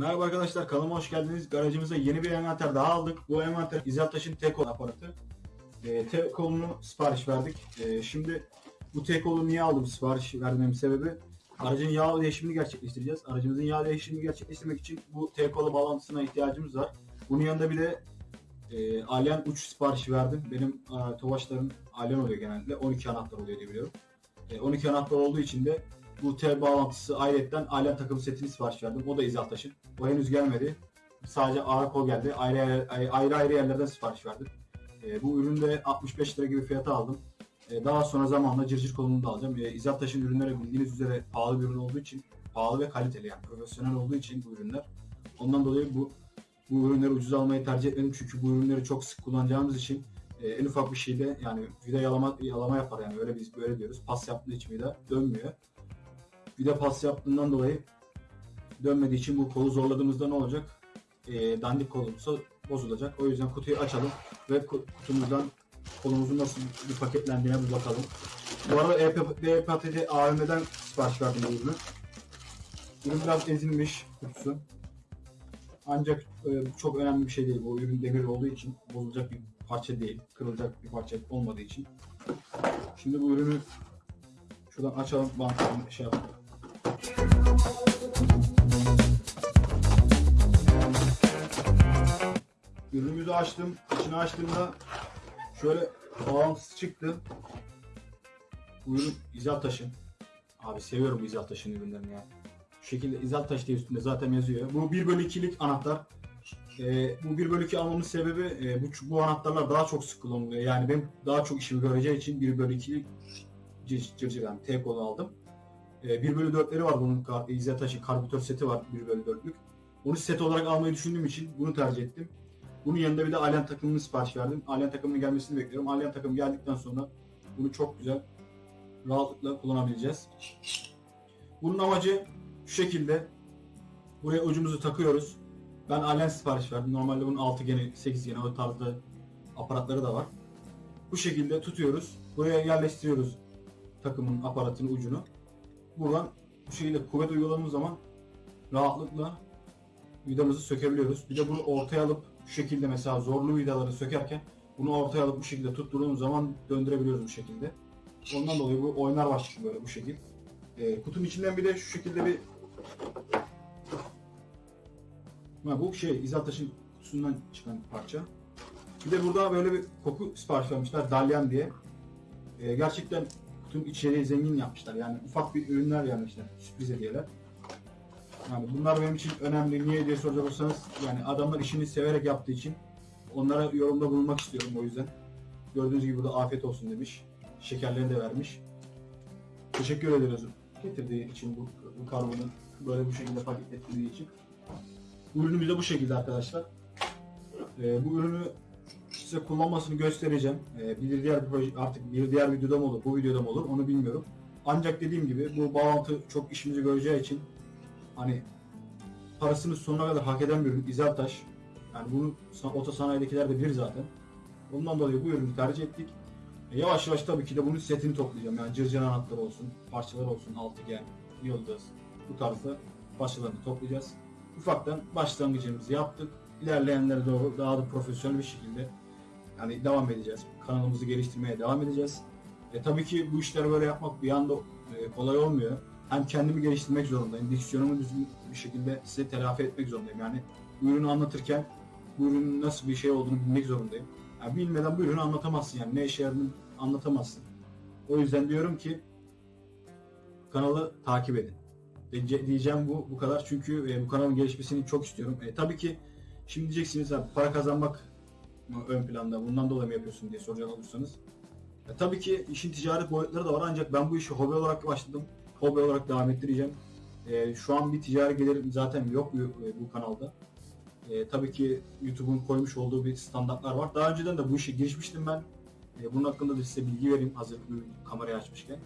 Merhaba arkadaşlar kanalıma hoş geldiniz. Garajımıza yeni bir envanter daha aldık. Bu envanter İzeltaş'ın T-Kol aparatı. E, T-Kol'unu sipariş verdik. E, şimdi bu T-Kol'u niye aldım sipariş vermemin sebebi aracın yağ değişimini gerçekleştireceğiz. Aracımızın yağ değişimini gerçekleştirmek için bu T-Kol'u bağlantısına ihtiyacımız var. Bunun yanında bir de e, Alien uç siparişi verdim. Benim e, Tofaşların Alien oluyor genelde. 12 anahtar oluyor diye biliyorum. E, 12 anahtar olduğu için de bu T bağlantısı ayrıyetten Alien takım setini sipariş verdim. O da İzeltaş'ın. O henüz gelmedi. Sadece ağır geldi. Ayrı ayrı, ayrı, yerlerden sipariş verdim. E, bu üründe 65 lira gibi fiyata aldım. E, daha sonra zamanla cırcır kolunu da alacağım. E, İzeltaş'ın ürünleri bildiğiniz üzere pahalı bir ürün olduğu için pahalı ve kaliteli yani profesyonel olduğu için bu ürünler. Ondan dolayı bu bu ürünleri ucuz almayı tercih etmedim çünkü bu ürünleri çok sık kullanacağımız için e, en ufak bir şeyde yani vida yalama yalama yapar yani öyle biz böyle diyoruz. Pas yaptığı için vida dönmüyor. Vida pas yaptığından dolayı dönmediği için bu kolu zorladığımızda ne olacak? E, dandik kolumuzsa bozulacak. O yüzden kutuyu açalım ve ku- kutumuzdan kolumuzun nasıl bir paketlendiğine bir bakalım. Bu arada E-Patat'i AVM'den sipariş verdim bu ürünü. Ürün biraz ezilmiş kutusu. Ancak e, çok önemli bir şey değil. Bu ürün demir olduğu için bozulacak bir parça değil. Kırılacak bir parça olmadığı için. Şimdi bu ürünü şuradan açalım. Bantını şey yapalım. Ürünümüzü açtım. İçini açtığımda şöyle bağlantısı çıktı. Bu ürün İzeltaş'ın. Abi seviyorum bu İzeltaş'ın ürünlerini ya. Şu şekilde İzeltaş diye üstünde zaten yazıyor. Bu 1 bölü 2'lik anahtar. Ee, bu 1 bölü 2 almamın sebebi e, bu, bu anahtarlar daha çok sık kullanılıyor. Yani benim daha çok işimi göreceği için 1 bölü 2'lik cır cır yani T kolu aldım. Ee, 1 bölü 4'leri var bunun. Kar- İzeltaş'ın karbüratör seti var 1 bölü 4'lük. Onu set olarak almayı düşündüğüm için bunu tercih ettim. Bunun yanında bir de Alien takımını sipariş verdim. Alien takımının gelmesini bekliyorum. Alien takım geldikten sonra bunu çok güzel rahatlıkla kullanabileceğiz. Bunun amacı şu şekilde buraya ucumuzu takıyoruz. Ben Alien sipariş verdim. Normalde bunun 6 geni, 8 geni o tarzda aparatları da var. Bu şekilde tutuyoruz. Buraya yerleştiriyoruz takımın aparatının ucunu. Buradan bu şekilde kuvvet uyguladığımız zaman rahatlıkla vidamızı sökebiliyoruz. Bir de bunu ortaya alıp şu şekilde mesela zorlu vidaları sökerken bunu ortaya alıp bu şekilde tutturduğumuz zaman döndürebiliyoruz bu şekilde. Ondan dolayı bu oynar başlıklı böyle bu şekil. Ee, kutunun içinden bir de şu şekilde bir ha, bu şey İzaltaş'ın kutusundan çıkan parça. Bir de burada böyle bir koku sipariş vermişler Dalyan diye. Ee, gerçekten kutunun içeriği zengin yapmışlar. Yani ufak bir ürünler vermişler. Sürpriz hediyeler. Yani bunlar benim için önemli. Niye diye soracak olsanız yani adamlar işini severek yaptığı için onlara yorumda bulunmak istiyorum o yüzden. Gördüğünüz gibi burada afiyet olsun demiş. Şekerlerini de vermiş. Teşekkür ederiz getirdiği için bu, bu karbonu böyle bu şekilde paketlettiği için. Ürünümüz de bu şekilde arkadaşlar. Ee, bu ürünü size kullanmasını göstereceğim. Ee, bir diğer artık bir diğer videoda mı olur, bu videoda mı olur onu bilmiyorum. Ancak dediğim gibi bu bağlantı çok işimizi göreceği için hani parasını sonuna kadar hak eden bir ürün İzeltaş. Yani bunu sa- otosanayidekiler de bilir zaten. Ondan dolayı bu ürünü tercih ettik. E, yavaş yavaş tabii ki de bunun setini toplayacağım. Yani cırcır anahtarı olsun, parçalar olsun, altıgen, yıldız bu tarzda parçalarını toplayacağız. Ufaktan başlangıcımızı yaptık. İlerleyenlere doğru daha da profesyonel bir şekilde yani devam edeceğiz. Kanalımızı geliştirmeye devam edeceğiz. E, tabii ki bu işleri böyle yapmak bir anda e, kolay olmuyor. Hem kendimi geliştirmek zorundayım. Diksiyonumu düzgün bir şekilde size telafi etmek zorundayım. Yani ürünü anlatırken bu ürünün nasıl bir şey olduğunu bilmek zorundayım. Yani bilmeden bu ürünü anlatamazsın yani. Ne işe yaradığını anlatamazsın. O yüzden diyorum ki kanalı takip edin. Diye- Diyeceğim bu bu kadar çünkü e, bu kanalın gelişmesini çok istiyorum. E, tabii ki şimdi diyeceksiniz abi para kazanmak mı ön planda bundan dolayı mı yapıyorsun diye soracak olursanız. E, tabii ki işin ticari boyutları da var ancak ben bu işi hobi olarak başladım. Hobi olarak devam ettireceğim. E, şu an bir ticari gelirim zaten yok bu, e, bu kanalda. E, tabii ki YouTube'un koymuş olduğu bir standartlar var. Daha önceden de bu işe girişmiştim ben. E, bunun hakkında da size bilgi vereyim hazır kamerayı açmışken.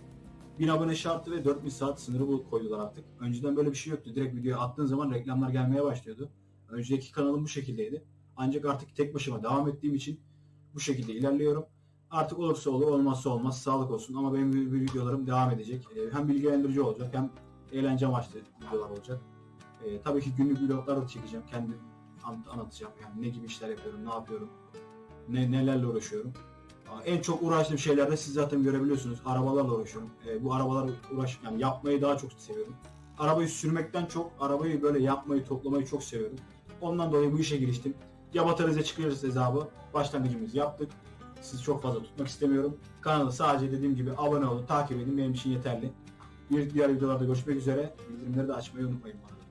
1000 abone şartı ve 4000 saat sınırı bu koydular artık. Önceden böyle bir şey yoktu. Direkt videoya attığın zaman reklamlar gelmeye başlıyordu. Önceki kanalım bu şekildeydi. Ancak artık tek başıma devam ettiğim için bu şekilde ilerliyorum. Artık olursa olur, olmazsa olmaz. Sağlık olsun. Ama benim videolarım devam edecek. E, hem bilgilendirici olacak hem eğlence amaçlı videolar olacak. E, tabii ki günlük vloglar da çekeceğim. Kendim an- anlatacağım. Yani ne gibi işler yapıyorum, ne yapıyorum, ne nelerle uğraşıyorum. En çok uğraştığım şeylerde siz zaten görebiliyorsunuz. Arabalarla uğraşıyorum. E, bu arabalar uğraş yani yapmayı daha çok seviyorum. Arabayı sürmekten çok arabayı böyle yapmayı, toplamayı çok seviyorum. Ondan dolayı bu işe giriştim. Ya batarıza çıkıyoruz hesabı. Başlangıcımızı yaptık. Sizi çok fazla tutmak istemiyorum. Kanala sadece dediğim gibi abone olun, takip edin. Benim için yeterli. Bir diğer videolarda görüşmek üzere. Bildirimleri de açmayı unutmayın arada.